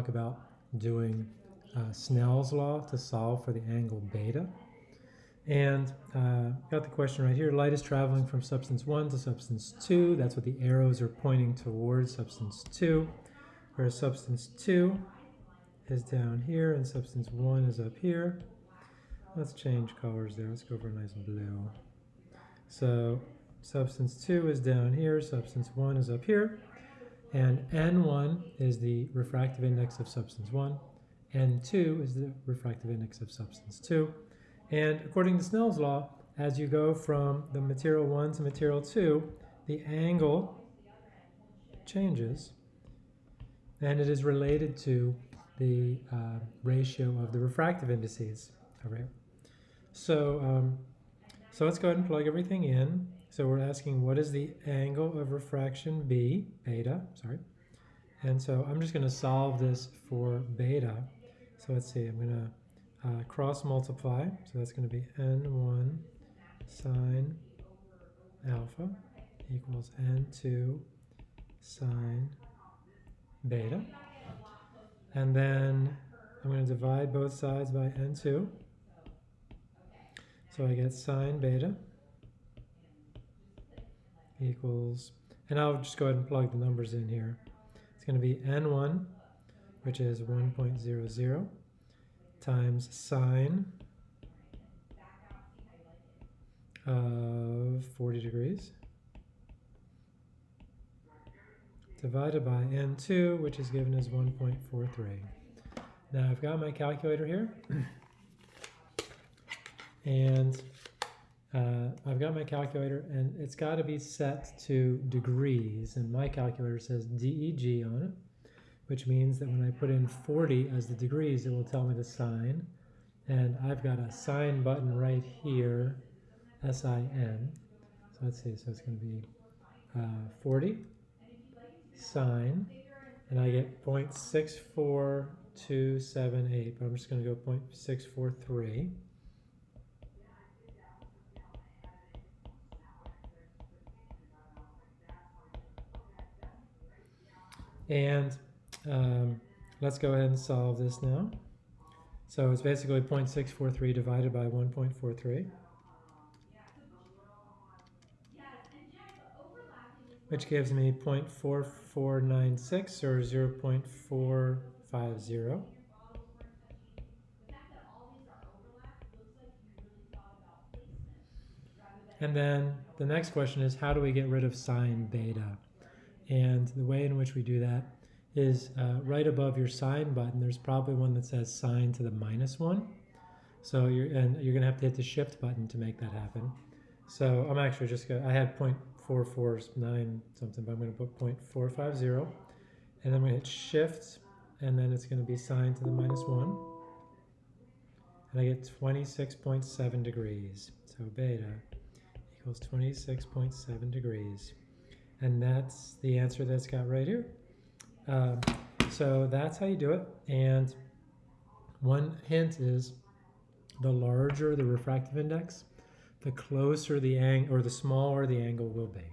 talk about doing uh, Snell's law to solve for the angle beta. And uh, got the question right here. Light is traveling from substance 1 to substance 2. That's what the arrows are pointing towards, substance 2. Whereas substance 2 is down here and substance 1 is up here. Let's change colors there. Let's go for a nice blue. So substance 2 is down here, substance 1 is up here. And N1 is the refractive index of substance 1. N2 is the refractive index of substance 2. And according to Snell's law, as you go from the material 1 to material 2, the angle changes. And it is related to the uh, ratio of the refractive indices. All right. So, um, so let's go ahead and plug everything in. So we're asking what is the angle of refraction B, beta, sorry. And so I'm just going to solve this for beta. So let's see, I'm going to uh, cross multiply. So that's going to be N1 sine alpha equals N2 sine beta. And then I'm going to divide both sides by N2. So I get sine beta equals, and I'll just go ahead and plug the numbers in here. It's going to be n1, which is 1.00, times sine of 40 degrees, divided by n2, which is given as 1.43. Now I've got my calculator here, and uh, I've got my calculator and it's got to be set to degrees and my calculator says DEG on it which means that when I put in 40 as the degrees it will tell me the sine and I've got a sine button right here S-I-N so let's see so it's going to be uh, 40 sine and I get 0.64278 but I'm just going to go 0.643 And um, let's go ahead and solve this now. So it's basically 0.643 divided by 1.43. Which gives me 0.4496 or 0.450. And then the next question is how do we get rid of sine beta? And the way in which we do that is uh, right above your sine button, there's probably one that says sine to the minus one. So you're, and you're gonna have to hit the shift button to make that happen. So I'm actually just gonna, I had 0.449 something, but I'm gonna put 0.450. And I'm gonna hit shift, and then it's gonna be sine to the minus one. And I get 26.7 degrees. So beta equals 26.7 degrees. And that's the answer that's got right here. Um, so that's how you do it. And one hint is the larger the refractive index, the closer the angle or the smaller the angle will be.